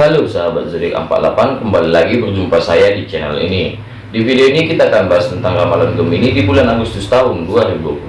Halo sahabat zodiak 48 kembali lagi berjumpa saya di channel ini di video ini kita akan bahas tentang ramalan Gemini di bulan Agustus tahun 2021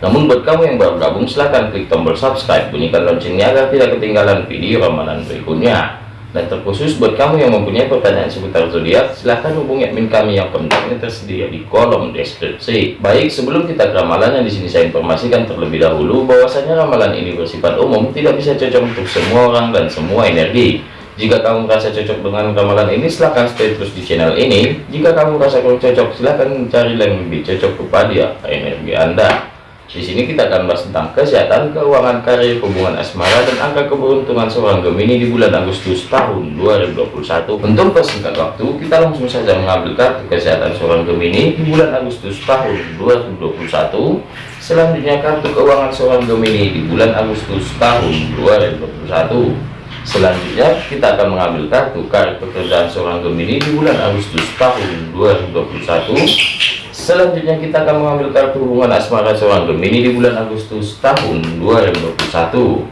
namun buat kamu yang baru gabung silahkan klik tombol subscribe bunyikan loncengnya agar tidak ketinggalan video ramalan berikutnya dan terkhusus buat kamu yang mempunyai pertanyaan seputar zodiak, silahkan hubungi admin kami yang kontaknya tersedia di kolom deskripsi. Baik, sebelum kita ke ramalan yang di sini saya informasikan terlebih dahulu bahwasanya ramalan ini bersifat umum, tidak bisa cocok untuk semua orang dan semua energi. Jika kamu merasa cocok dengan ramalan ini, silahkan stay terus di channel ini. Jika kamu merasa kurang cocok, silahkan mencari yang lebih cocok kepada energi Anda. Di sini kita akan bahas tentang kesehatan, keuangan, karir, hubungan asmara, dan angka keberuntungan seorang Gemini di bulan Agustus tahun 2021. Untuk persingkat waktu, kita langsung saja mengambil kartu kesehatan seorang Gemini di bulan Agustus tahun 2021. Selanjutnya kartu keuangan seorang Gemini di bulan Agustus tahun 2021. Selanjutnya kita akan mengambil kartu karir pekerjaan seorang Gemini di bulan Agustus tahun 2021 Selanjutnya kita akan mengambil kartu hubungan asmara seorang Gemini di bulan Agustus tahun 2021.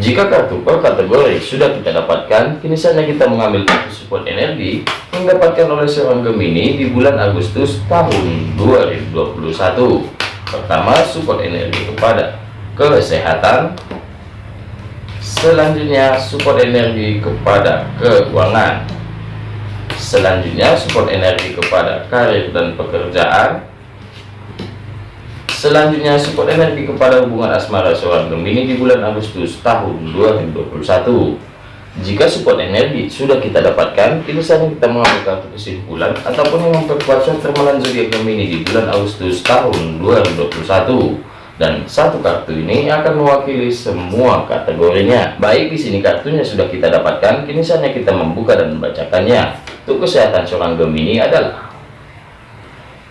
Jika kartu per kategori sudah kita dapatkan, kini saatnya kita mengambil kartu support energi yang didapatkan oleh seorang Gemini di bulan Agustus tahun 2021. Pertama, support energi kepada kesehatan. Selanjutnya, support energi kepada keuangan. Selanjutnya support energi kepada karir dan pekerjaan. Selanjutnya support energi kepada hubungan asmara seorang Gemini di bulan Agustus tahun 2021 jika support energi sudah kita dapatkan kini saatnya kita mengambil kesimpulan ataupun yang memperkuat ramalan zodiak Gemini di bulan Agustus tahun 2021 dan satu kartu ini akan mewakili semua kategorinya. Baik di sini kartunya sudah kita dapatkan. Kini saatnya kita membuka dan membacakannya. Untuk kesehatan seorang Gemini adalah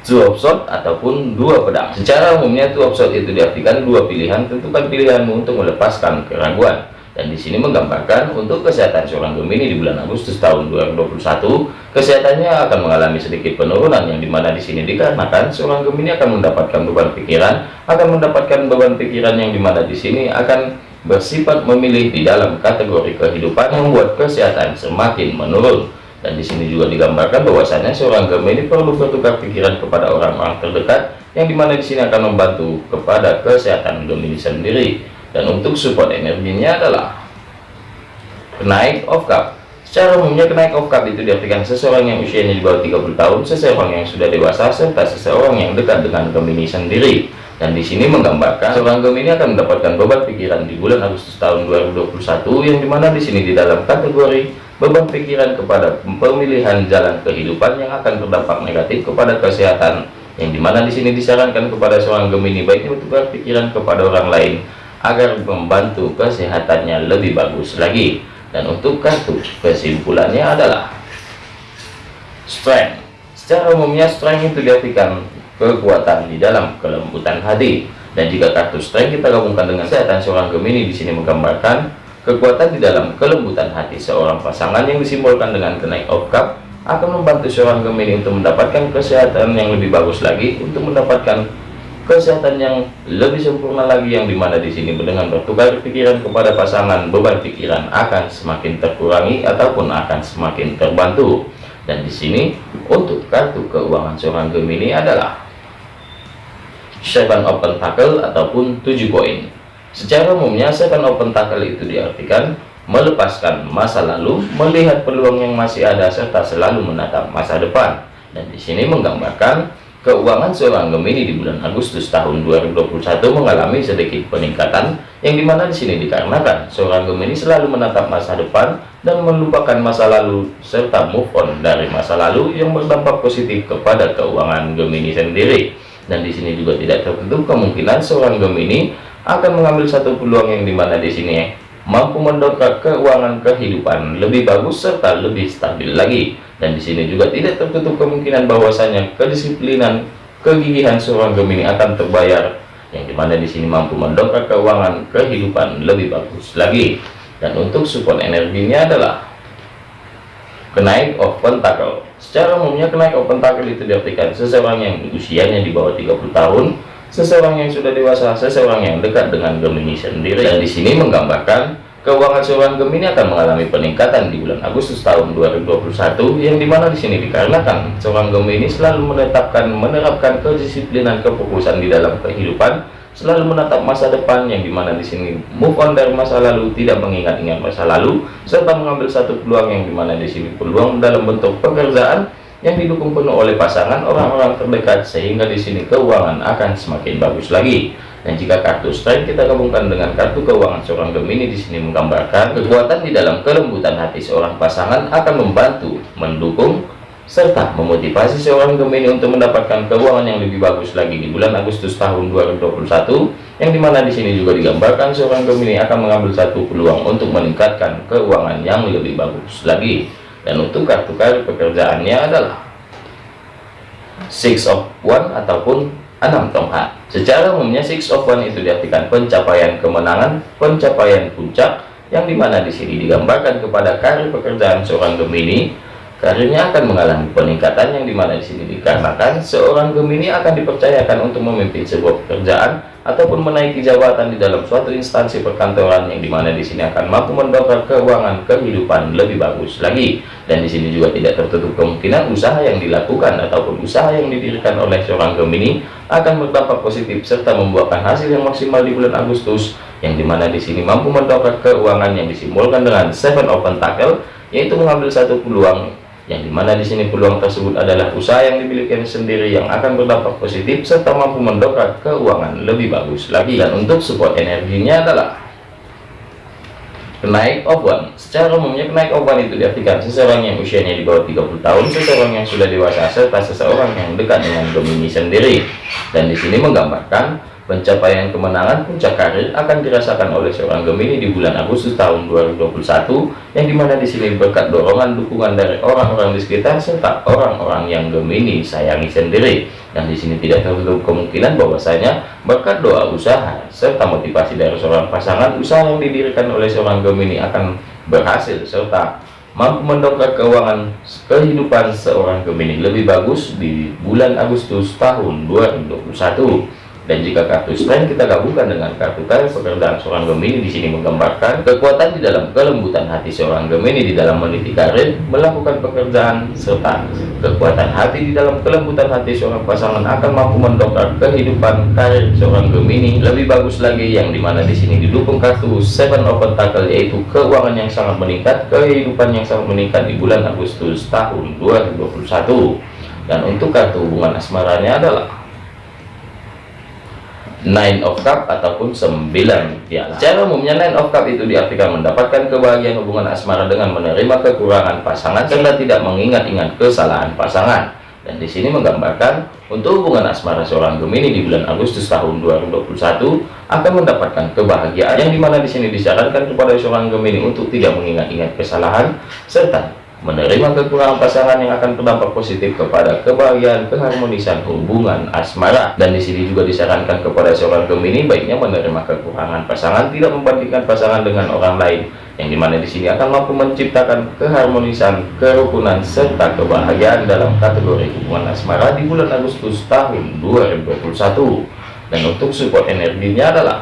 two sword ataupun dua pedang. Secara umumnya two sword itu diartikan dua pilihan. Tentukan pilihanmu untuk melepaskan keraguan dan di sini menggambarkan untuk kesehatan seorang Gemini di bulan Agustus tahun 2021 kesehatannya akan mengalami sedikit penurunan yang di mana di sini dikarenakan seorang Gemini akan mendapatkan beban pikiran akan mendapatkan beban pikiran yang di mana di sini akan bersifat memilih di dalam kategori kehidupan yang membuat kesehatan semakin menurun. Dan di sini juga digambarkan bahwasanya seorang Gemini perlu bertukar pikiran kepada orang-orang terdekat yang di mana di sini akan membantu kepada kesehatan Gemini sendiri dan untuk support energinya adalah kenaik of cup secara umumnya kenaik of cup itu diartikan seseorang yang usianya di bawah 30 tahun seseorang yang sudah dewasa serta seseorang yang dekat dengan Gemini sendiri. Dan di sini menggambarkan seorang Gemini akan mendapatkan beban pikiran di bulan Agustus tahun 2021 yang di mana di sini di dalam kategori beban pikiran kepada pemilihan jalan kehidupan yang akan berdampak negatif kepada kesehatan yang di mana di sini disarankan kepada seorang Gemini baiknya bertukar pikiran kepada orang lain agar membantu kesehatannya lebih bagus lagi. Dan untuk kartu kesimpulannya adalah strength. Secara umumnya strength itu diartikan kekuatan di dalam kelembutan hati. Dan jika kartu strength kita gabungkan dengan kesehatan seorang Gemini di sini menggambarkan kekuatan di dalam kelembutan hati. Seorang pasangan yang disimbolkan dengan kenaik of cup akan membantu seorang Gemini untuk mendapatkan kesehatan yang lebih bagus lagi untuk mendapatkan kesehatan yang lebih sempurna lagi yang di mana di sini dengan bertukar pikiran kepada pasangan beban pikiran akan semakin terkurangi ataupun akan semakin terbantu. Dan di sini untuk kartu keuangan seorang Gemini adalah seven open tackle ataupun tujuh koin. Secara umumnya seven open tackle itu diartikan melepaskan masa lalu melihat peluang yang masih ada serta selalu menatap masa depan. Dan di sini menggambarkan Keuangan seorang Gemini di bulan Agustus tahun 2021 mengalami sedikit peningkatan yang di mana di sini dikarenakan seorang Gemini selalu menatap masa depan dan melupakan masa lalu serta move on dari masa lalu yang berdampak positif kepada keuangan Gemini sendiri. Dan di sini juga tidak tertutup kemungkinan seorang Gemini akan mengambil satu peluang yang di mana di sini mampu mendongkrak keuangan kehidupan lebih bagus serta lebih stabil lagi dan di sini juga tidak tertutup kemungkinan bahwasanya kedisiplinan kegigihan seorang Gemini akan terbayar. Yang di mana di sini mampu mendongkrak keuangan kehidupan lebih bagus lagi. Dan untuk support energinya adalah kenaik of pentacle. Secara umumnya kenaik of pentacle itu diartikan seseorang yang usianya di bawah 30 tahun seseorang yang sudah dewasa, seseorang yang dekat dengan Gemini sendiri. Dan di sini menggambarkan keuangan seorang Gemini akan mengalami peningkatan di bulan Agustus tahun 2021 yang di mana di sini dikarenakan seorang Gemini selalu menetapkan menerapkan kedisiplinan kefokusan di dalam kehidupan selalu menatap masa depan yang di mana di sini move on dari masa lalu tidak mengingat-ingat masa lalu serta mengambil satu peluang yang di mana di sini peluang dalam bentuk pekerjaan yang didukung penuh oleh pasangan orang-orang terdekat sehingga di sini keuangan akan semakin bagus lagi dan jika kartu strength kita gabungkan dengan kartu keuangan seorang Gemini di sini menggambarkan kekuatan di dalam kelembutan hati seorang pasangan akan membantu, mendukung, serta memotivasi seorang Gemini untuk mendapatkan keuangan yang lebih bagus lagi di bulan Agustus tahun 2021 yang di mana di sini juga digambarkan seorang Gemini akan mengambil satu peluang untuk meningkatkan keuangan yang lebih bagus lagi. Dan untuk kartu kartu pekerjaannya adalah six of one ataupun 6 tongkat. Secara umumnya six of one itu diartikan pencapaian kemenangan, pencapaian puncak, yang di mana di sini digambarkan kepada karir pekerjaan seorang Gemini karirnya akan mengalami peningkatan yang di mana di sini dikarenakan seorang Gemini akan dipercayakan untuk memimpin sebuah pekerjaan ataupun menaiki jabatan di dalam suatu instansi perkantoran yang di mana di sini akan mampu mendongkrak keuangan kehidupan lebih bagus lagi. Dan di sini juga tidak tertutup kemungkinan usaha yang dilakukan ataupun usaha yang didirikan oleh seorang Gemini akan berdampak positif serta membuahkan hasil yang maksimal di bulan Agustus yang di mana di sini mampu mendongkrak keuangan yang disimbolkan dengan Seven Open Tackle yaitu mengambil satu peluang yang di mana di sini peluang tersebut adalah usaha yang dimiliki sendiri yang akan berdampak positif serta mampu mendongkrak keuangan lebih bagus lagi. Dan untuk support energinya adalah kenaik of one secara umumnya kenaik of one itu diartikan seseorang yang usianya di bawah 30 tahun seseorang yang sudah dewasa serta seseorang yang dekat dengan Gemini sendiri. Dan di sini menggambarkan Pencapaian kemenangan puncak karir akan dirasakan oleh seorang Gemini di bulan Agustus tahun 2021 yang di mana di sini berkat dorongan dukungan dari orang-orang di sekitar serta orang-orang yang Gemini sayangi sendiri. Dan di sini tidak tertutup kemungkinan bahwasanya berkat doa usaha serta motivasi dari seorang pasangan usaha yang didirikan oleh seorang Gemini akan berhasil serta mampu mendongkrak keuangan kehidupan seorang Gemini lebih bagus di bulan Agustus tahun 2021 dan jika kartu strength kita gabungkan dengan kartu karir pekerjaan seorang Gemini di sini menggambarkan kekuatan di dalam kelembutan hati seorang Gemini di dalam meniti karir, melakukan pekerjaan serta kekuatan hati di dalam kelembutan hati seorang pasangan akan mampu mendongkrak kehidupan karir seorang Gemini lebih bagus lagi yang di mana di sini didukung kartu Seven Open Tackle yaitu keuangan yang sangat meningkat, kehidupan yang sangat meningkat di bulan Agustus tahun 2021 dan untuk kartu hubungan asmaranya adalah nine of cup ataupun sembilan piala. Secara umumnya nine of cup itu diartikan mendapatkan kebahagiaan hubungan asmara dengan menerima kekurangan pasangan serta tidak mengingat-ingat kesalahan pasangan. Dan di sini menggambarkan untuk hubungan asmara seorang Gemini di bulan Agustus tahun 2021 akan mendapatkan kebahagiaan yang di mana di sini disarankan kepada seorang Gemini untuk tidak mengingat-ingat kesalahan serta menerima kekurangan pasangan yang akan berdampak positif kepada kebahagiaan keharmonisan hubungan asmara. Dan di sini juga disarankan kepada seorang Gemini baiknya menerima kekurangan pasangan tidak membandingkan pasangan dengan orang lain yang di mana di sini akan mampu menciptakan keharmonisan kerukunan serta kebahagiaan dalam kategori hubungan asmara di bulan Agustus tahun 2021 dan untuk support energinya adalah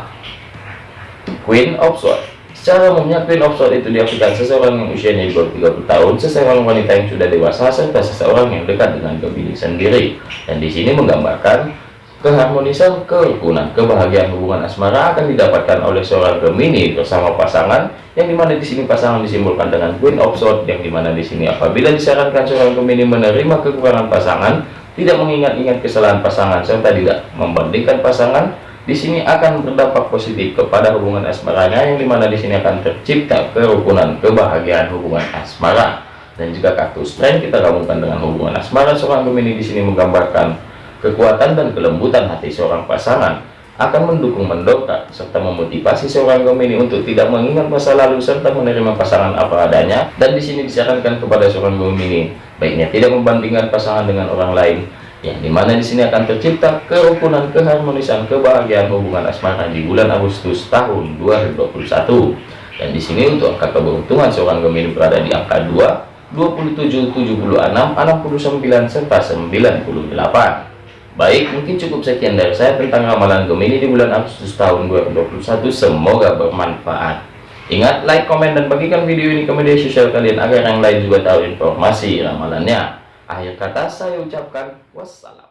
Queen of Swords Secara umumnya Queen of Swords itu diartikan seseorang yang usianya di bawah 30 tahun, seseorang wanita yang sudah dewasa, serta seseorang yang dekat dengan Gemini sendiri. Dan di sini menggambarkan keharmonisan, kerukunan, kebahagiaan hubungan asmara akan didapatkan oleh seorang Gemini bersama pasangan, yang di mana di sini pasangan disimbolkan dengan Queen of Swords, yang di mana di sini apabila disarankan seorang Gemini menerima kekurangan pasangan, tidak mengingat-ingat kesalahan pasangan serta tidak membandingkan pasangan di sini akan berdampak positif kepada hubungan asmaranya yang di mana di sini akan tercipta kerukunan kebahagiaan hubungan asmara. Dan jika kartu strength kita gabungkan dengan hubungan asmara. Seorang Gemini di sini menggambarkan kekuatan dan kelembutan hati seorang pasangan. Akan mendukung mendongkrak serta memotivasi seorang Gemini untuk tidak mengingat masa lalu serta menerima pasangan apa adanya. Dan di sini disarankan kepada seorang Gemini baiknya tidak membandingkan pasangan dengan orang lain yang di mana di sini akan tercipta kerukunan keharmonisan kebahagiaan hubungan asmara di bulan Agustus tahun 2021 dan di sini untuk angka keberuntungan seorang Gemini berada di angka 2 27 76 69 serta 98 baik mungkin cukup sekian dari saya tentang ramalan Gemini di bulan Agustus tahun 2021 semoga bermanfaat. Ingat, like, komen, dan bagikan video ini ke media sosial kalian agar yang lain juga tahu informasi ramalannya. Akhir kata saya ucapkan wassalam.